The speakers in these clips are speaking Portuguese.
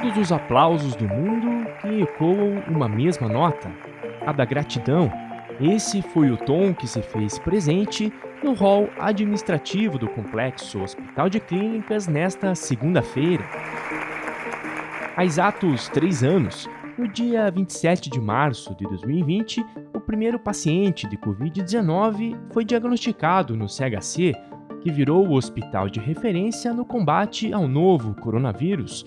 todos os aplausos do mundo que ecoam uma mesma nota, a da gratidão. Esse foi o tom que se fez presente no hall administrativo do Complexo Hospital de Clínicas nesta segunda-feira. Há exatos três anos, no dia 27 de março de 2020, o primeiro paciente de Covid-19 foi diagnosticado no CHC, que virou o hospital de referência no combate ao novo coronavírus.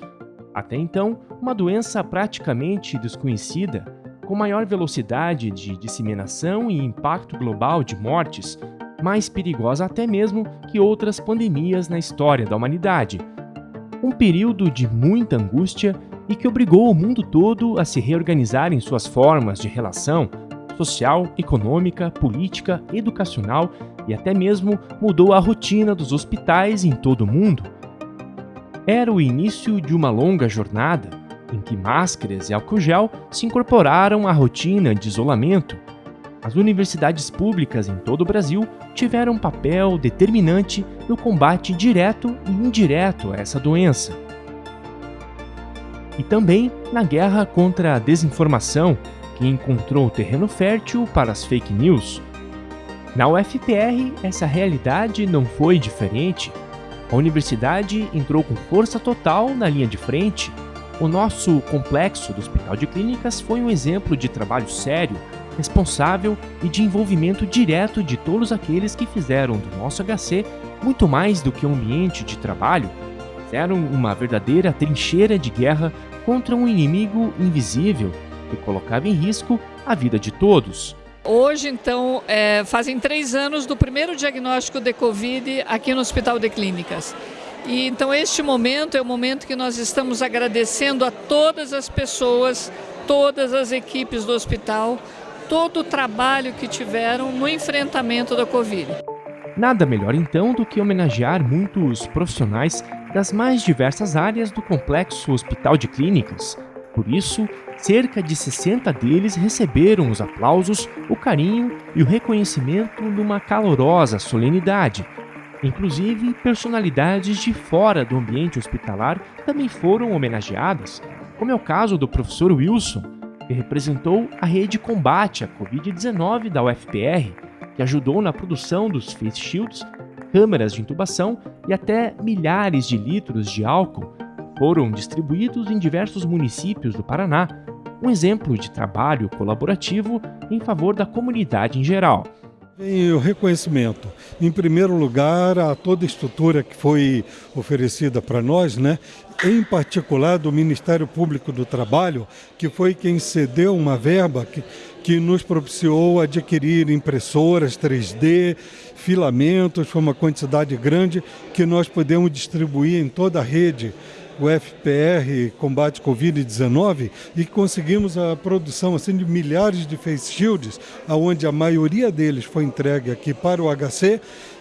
Até então, uma doença praticamente desconhecida, com maior velocidade de disseminação e impacto global de mortes, mais perigosa até mesmo que outras pandemias na história da humanidade. Um período de muita angústia e que obrigou o mundo todo a se reorganizar em suas formas de relação social, econômica, política, educacional e até mesmo mudou a rotina dos hospitais em todo o mundo. Era o início de uma longa jornada em que máscaras e álcool gel se incorporaram à rotina de isolamento. As universidades públicas em todo o Brasil tiveram um papel determinante no combate direto e indireto a essa doença. E também na guerra contra a desinformação, que encontrou terreno fértil para as fake news. Na UFPR, essa realidade não foi diferente. A universidade entrou com força total na linha de frente. O nosso complexo do Hospital de Clínicas foi um exemplo de trabalho sério, responsável e de envolvimento direto de todos aqueles que fizeram do nosso HC muito mais do que um ambiente de trabalho, fizeram uma verdadeira trincheira de guerra contra um inimigo invisível que colocava em risco a vida de todos. Hoje, então, é, fazem três anos do primeiro diagnóstico de Covid aqui no Hospital de Clínicas. E então este momento é o momento que nós estamos agradecendo a todas as pessoas, todas as equipes do hospital, todo o trabalho que tiveram no enfrentamento da Covid. Nada melhor então do que homenagear muitos profissionais das mais diversas áreas do complexo Hospital de Clínicas, por isso, cerca de 60 deles receberam os aplausos, o carinho e o reconhecimento numa calorosa solenidade. Inclusive, personalidades de fora do ambiente hospitalar também foram homenageadas, como é o caso do professor Wilson, que representou a rede combate à Covid-19 da UFPR, que ajudou na produção dos face shields, câmeras de intubação e até milhares de litros de álcool foram distribuídos em diversos municípios do Paraná, um exemplo de trabalho colaborativo em favor da comunidade em geral. Vem o reconhecimento, em primeiro lugar, a toda a estrutura que foi oferecida para nós, né? em particular do Ministério Público do Trabalho, que foi quem cedeu uma verba que, que nos propiciou adquirir impressoras 3D, filamentos, foi uma quantidade grande que nós podemos distribuir em toda a rede o FPR combate Covid-19 e conseguimos a produção assim, de milhares de face shields, onde a maioria deles foi entregue aqui para o HC,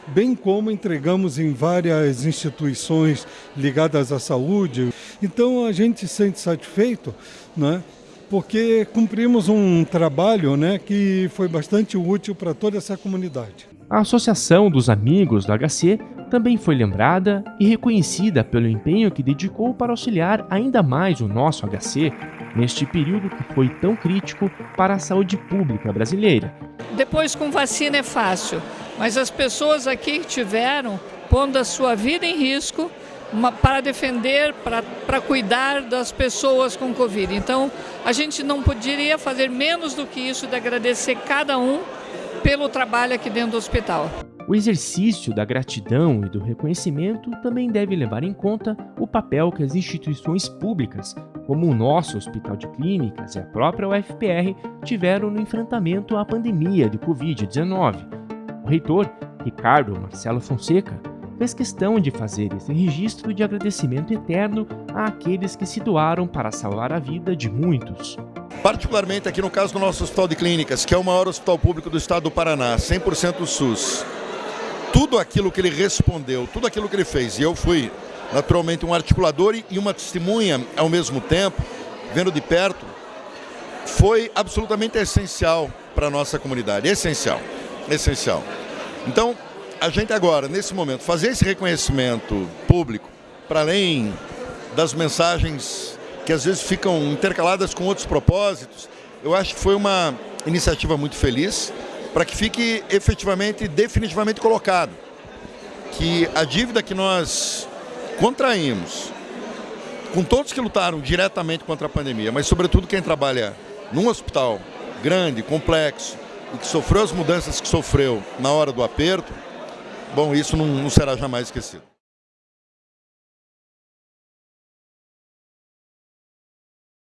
bem como entregamos em várias instituições ligadas à saúde. Então a gente se sente satisfeito, né? porque cumprimos um trabalho né, que foi bastante útil para toda essa comunidade. A Associação dos Amigos do HC também foi lembrada e reconhecida pelo empenho que dedicou para auxiliar ainda mais o nosso HC neste período que foi tão crítico para a saúde pública brasileira. Depois com vacina é fácil, mas as pessoas aqui tiveram pondo a sua vida em risco uma, para defender, para, para cuidar das pessoas com Covid. Então, a gente não poderia fazer menos do que isso de agradecer cada um pelo trabalho aqui dentro do hospital. O exercício da gratidão e do reconhecimento também deve levar em conta o papel que as instituições públicas, como o nosso Hospital de Clínicas e a própria UFPR, tiveram no enfrentamento à pandemia de Covid-19. O reitor, Ricardo Marcelo Fonseca, fez questão de fazer esse registro de agradecimento eterno àqueles que se doaram para salvar a vida de muitos. Particularmente aqui no caso do nosso Hospital de Clínicas, que é o maior hospital público do estado do Paraná, 100% SUS. Tudo aquilo que ele respondeu, tudo aquilo que ele fez, e eu fui naturalmente um articulador e uma testemunha ao mesmo tempo, vendo de perto, foi absolutamente essencial para a nossa comunidade, essencial, essencial. Então, a gente agora, nesse momento, fazer esse reconhecimento público, para além das mensagens que às vezes ficam intercaladas com outros propósitos. Eu acho que foi uma iniciativa muito feliz para que fique efetivamente, definitivamente colocado que a dívida que nós contraímos com todos que lutaram diretamente contra a pandemia, mas sobretudo quem trabalha num hospital grande, complexo, e que sofreu as mudanças que sofreu na hora do aperto, bom, isso não, não será jamais esquecido.